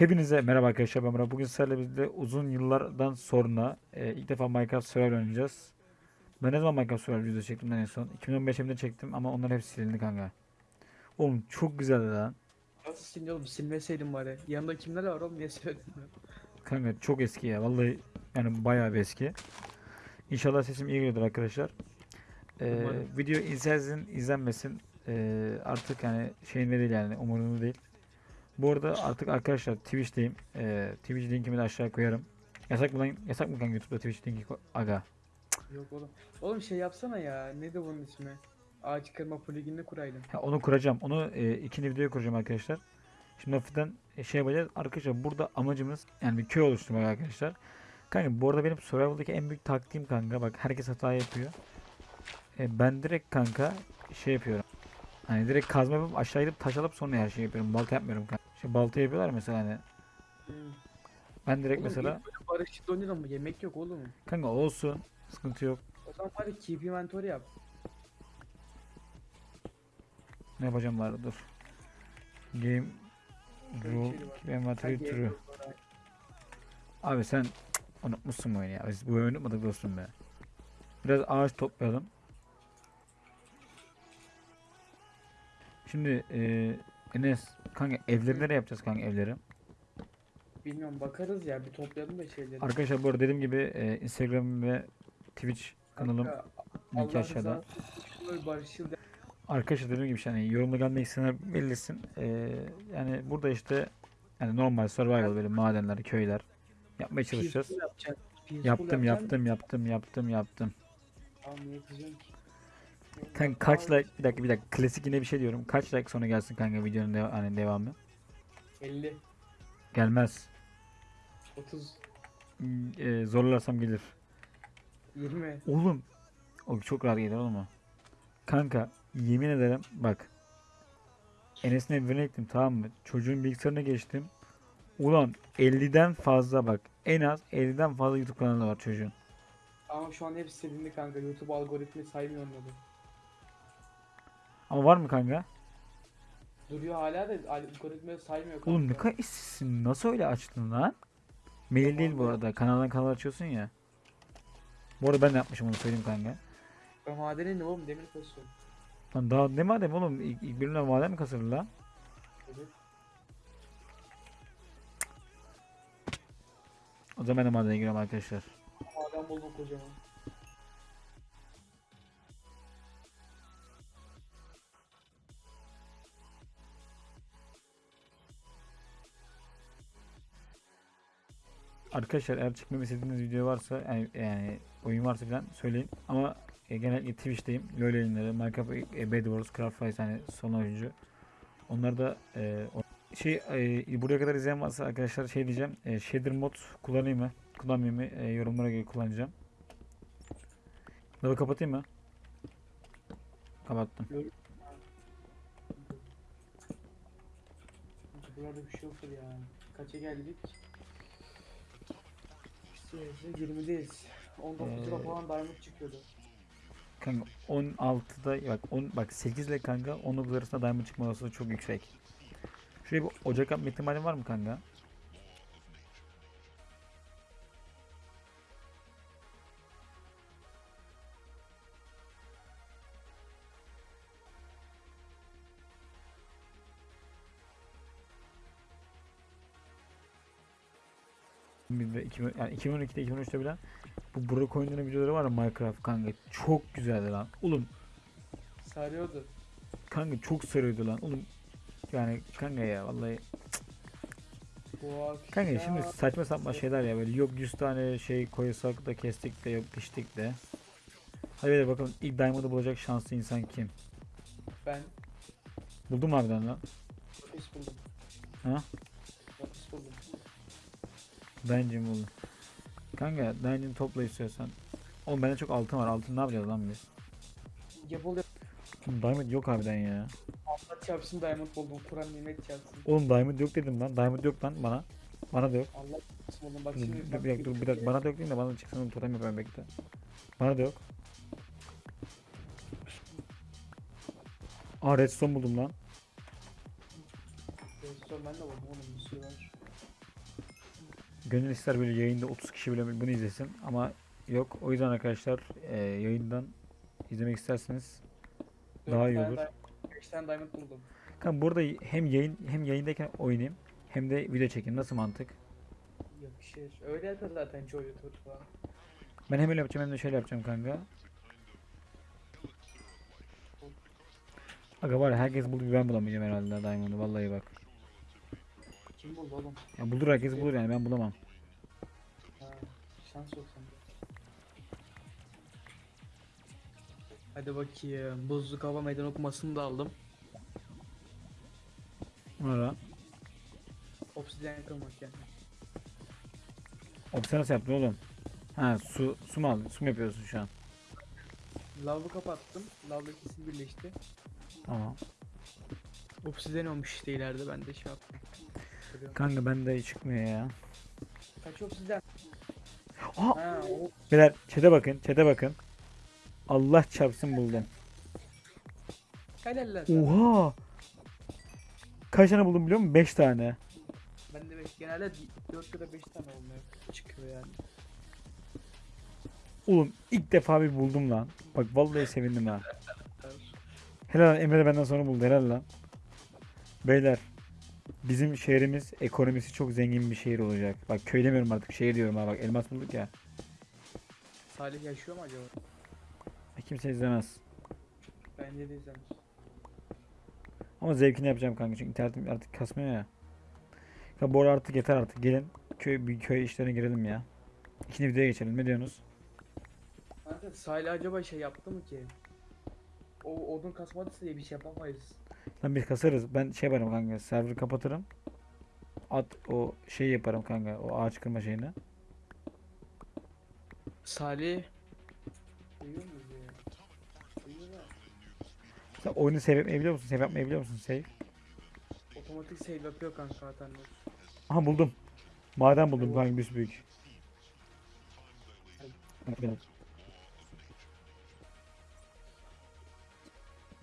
Hepinize merhaba arkadaşlar ben Murat. Bugün sizlerle birlikte uzun yıllardan sonra e, ilk defa Minecraft Survival oynayacağız. Ben ne zaman Minecraft Survival video çektim ben en son? 2015'imde çektim ama onlar hepsi silindi kanka. Oğlum çok güzeldi lan. Nasıl silindi oğlum silmeseydim bari. Yanında kimler var oğlum niye söyledin? Kanka çok eski ya vallahi yani bayağı bir eski. İnşallah sesim iyi geliyordur arkadaşlar. E, Umarım. video izlensin izlenmesin e, artık yani şeyinde değil yani umurumda değil. Bu arada artık arkadaşlar Twitch'teyim. E, Twitch linkimi de aşağıya koyarım. Yasak mı lan? Yasak mı kanka YouTube'da Twitch linki ko- Aga. Yok oğlum. Oğlum şey yapsana ya. Neydi bunun ismi? Ağaç kırma pluginini kuraydın. Ha, onu kuracağım. Onu e, ikinci videoya kuracağım arkadaşlar. Şimdi hafiften şey yapacağız. Arkadaşlar burada amacımız yani bir köy oluşturmak arkadaşlar. Kanka bu arada benim survival'daki en büyük taktiğim kanka bak herkes hata yapıyor. E, ben direkt kanka şey yapıyorum. Hani direkt kazma yapıp aşağı gidip taş alıp sonra her şeyi yapıyorum. Balta yapmıyorum kanka. Şey balta yapıyorlar mesela hani. Hmm. Ben direkt Oğlum, mesela barışçı oynayalım mı? Yemek yok oğlum. kanka olsun. Sıkıntı yok. O zaman bari keep inventory yap. Ne yapacağım bari dur. Game rule bir şey keep inventory true. Abi sen unutmuşsun bu oyunu ya. Biz bu oyunu unutmadık dostum be. Biraz ağaç toplayalım. Şimdi eee Enes kanka evleri nereye yapacağız kanka evleri? Bilmiyorum bakarız ya bir toplayalım da şeyleri. Arkadaşlar bu arada dediğim gibi eee, Instagram ve Twitch kanalım Kanka, linki Allah aşağıda. rızası Arkadaşlar dediğim gibi şey, hani yorumda gelmek isteyenler belirlesin. Eee, yani burada işte yani normal survival böyle madenler, köyler yapmaya çalışacağız. Peaceful yapacaksın. Peaceful Yaptım yaptım yaptım yaptım yaptım. Tamam niye kızıyorsun ki? Kanka kaç like bir dakika bir dakika klasik yine bir şey diyorum. Kaç like sonra gelsin kanka videonun deva- hani devamı? 50, Gelmez. 30, Hmm, e, zorlarsam gelir. 20. Oğlum. O çok rahat gelir oğlum o. Kanka yemin ederim bak. Enes'in evine gittim tamam mı? Çocuğun bilgisayarına geçtim. Ulan 50'den fazla bak. En az 50'den fazla YouTube kanalı var çocuğun. Ama şu an hepsi silindi kanka. YouTube algoritmi saymıyor onları. Ama var mı kanka? Duruyor hala da algoritma saymıyor kanka. Oğlum ne kadar işsizsin. Nasıl öyle açtın lan? Mail değil bu Tamam, arada. Kanaldan kanal açıyorsun ya. Bu arada ben de yapmışım onu söyleyeyim kanka. Ben madene indim oğlum demir kasıyorum. Lan daha ne madem oğlum ilk, ilk bölümden maden mi kasılır lan? Evet. O zaman ben de madene giriyorum arkadaşlar. Maden buldum kocaman. Arkadaşlar eğer çekmemi istediğiniz video varsa yani, yani oyun varsa falan söyleyin. Ama e, genellikle Twitch'teyim. LoL yayınları, Minecraft, e, Bed Wars, Craft Fight hani son oyuncu. Onlar da e, şey e, buraya kadar izleyen varsa arkadaşlar şey diyeceğim. E, shader mod kullanayım mı? Kullanmayayım mı? E, yorumlara göre kullanacağım. Lavı kapatayım mı? Kapattım. Burada bir şey yoktur ya. Kaça geldik? İşte 20'deyiz. 19'da Ee, falan diamond çıkıyordu. Kanka 16'da bak 10 bak 8 ile kanka 19 arasında diamond çıkma olasılığı çok yüksek. Şuraya bir ocak yapma ihtimali var mı kanka? 2000 yani 2012'de 2013'te bile bu Burak oyunlarının videoları var ya Minecraft kanka çok güzeldi lan. Oğlum Sarıyordu. kanka çok sarıyordu lan. Oğlum yani kanka ya vallahi kanka şimdi saçma sapan şeyler ya böyle yok 100 tane şey koysak da kestik de yok piştik de. Hadi de bakalım ilk diamond'ı bulacak şanslı insan kim? Ben Buldun mu harbiden lan? Lapis buldum. Ha? Dungeon buldum. Kanka dungeon topla istiyorsan. Oğlum bende çok altın var. Altın ne yapacağız lan biz? Yapıl yap. Oğlum diamond yok harbiden ya. Allah çarpsın diamond buldum. Kur'an nimet çarpsın. Oğlum diamond yok dedim lan. Diamond yok lan bana. Bana da yok. Allah çarpsın oğlum. Bak Dur, şimdi. bak bir dakika dur bir dakika bana da yok değil de bana çıksın oğlum totem yapayım bekle. Bana da yok. Aa redstone buldum lan. Redstone ben de buldum oğlum bir sürü var. Gönül ister böyle yayında 30 kişi bile bunu izlesin ama yok. O yüzden arkadaşlar e, yayından izlemek isterseniz Daha iyi olur. 5 tane diamond buldum. Kanka burada hem yayın hem yayındayken oynayayım hem de video çekeyim. Nasıl mantık? Yakışır. Öyle yapıyor zaten çoğu YouTuber falan. Ben hem öyle yapacağım hem de şöyle yapacağım kanka. Aga var ya herkes buldu ben bulamayacağım herhalde Diamond'ı vallahi bak. Kim buldu oğlum? Ya bulur herkes bulur yani ben bulamam. Ha, şans yok sende. Hadi bakayım. Buzluk hava meydan okumasını da aldım. Sonra Obsidian kırmak yani. Opsiyon nasıl yaptın oğlum? Ha su su mu aldın? Su mu yapıyorsun şu an? Lavı kapattım. Lavla ikisi birleşti. Tamam. Obsidian olmuş işte ileride ben de şey yaptım. Kanka bende çıkmıyor ya. Kaç obsidian? Aa! Ha o Beyler çete bakın çete bakın. Allah çarpsın buldum. helal lan sana. Oha! Kaç tane buldum biliyor musun? 5 tane. Ben de beş, genelde 4 ya da 5 tane olmuyor. Çıkıyor yani. Oğlum ilk defa bir buldum lan. Bak vallahi sevindim ha. Helal lan, Emre de benden sonra buldu helal lan. Beyler bizim şehrimiz ekonomisi çok zengin bir şehir olacak. Bak köy demiyorum artık şehir diyorum ha bak elmas bulduk ya. Salih yaşıyor mu acaba? Kimse izlemez. Bence de izlemiş. Ama zevkini yapacağım kanka çünkü internetim artık kasmıyor ya. Ya bu artık yeter artık gelin köy bir köy işlerine girelim ya. İkinci videoya geçelim ne diyorsunuz? Kanka Salih acaba şey yaptı mı ki? O odun kasmadıysa diye bir şey yapamayız. Lan biz kasarız. Ben şey yaparım kanka. Server'ı kapatırım. At o şeyi yaparım kanka. O ağaç kırma şeyini. Salih Duyuyor ya? Sen oyunu save yapmayı biliyor musun? Save yapmayı biliyor musun? Save. Otomatik save yapıyor kanka zaten. Aha buldum. Maden buldum kanka bir büyük. Böyle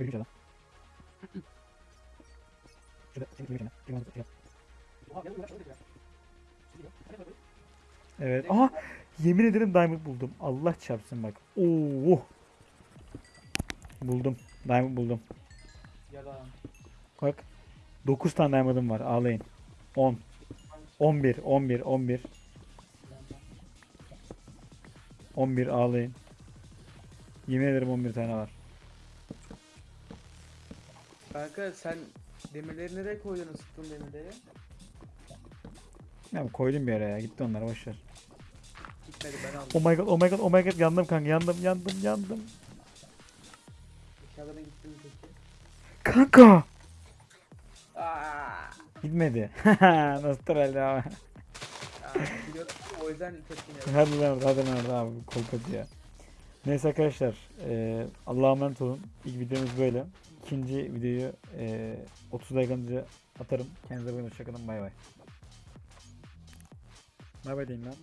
lan. Şurada. Bir mantıklı şey yap. Evet. Aha! Yemin ederim diamond buldum. Allah çarpsın bak. Oo! Buldum. Diamond buldum. Yalan. Bak. 9 tane diamond'ım var. Ağlayın. 10. 11. 11. 11. 11 ağlayın. Yemin ederim 11 tane var. Kanka sen demirleri nereye koydun ısıttın demirleri? Ya koydum bir ya. Gitti onlar boşver. Gitmedi ben aldım. Oh my god, oh my god, oh my god. Yandım kanka. Yandım, yandım, yandım. Eşyalarına gittin mi peki? Kanka! Aa, Gitmedi. Nasıl herhalde abi. aa, biliyorum. O yüzden tepkini yapıyorum. Hadi lan hadi lan orada abi. Kolpat ya. Neyse arkadaşlar. eee Allah'a emanet olun. İlk videomuz böyle. İkinci videoyu eee 30 dakika atarım. Kendinize bakın. Hoşçakalın. Bay bay. Bay bay deyin lan.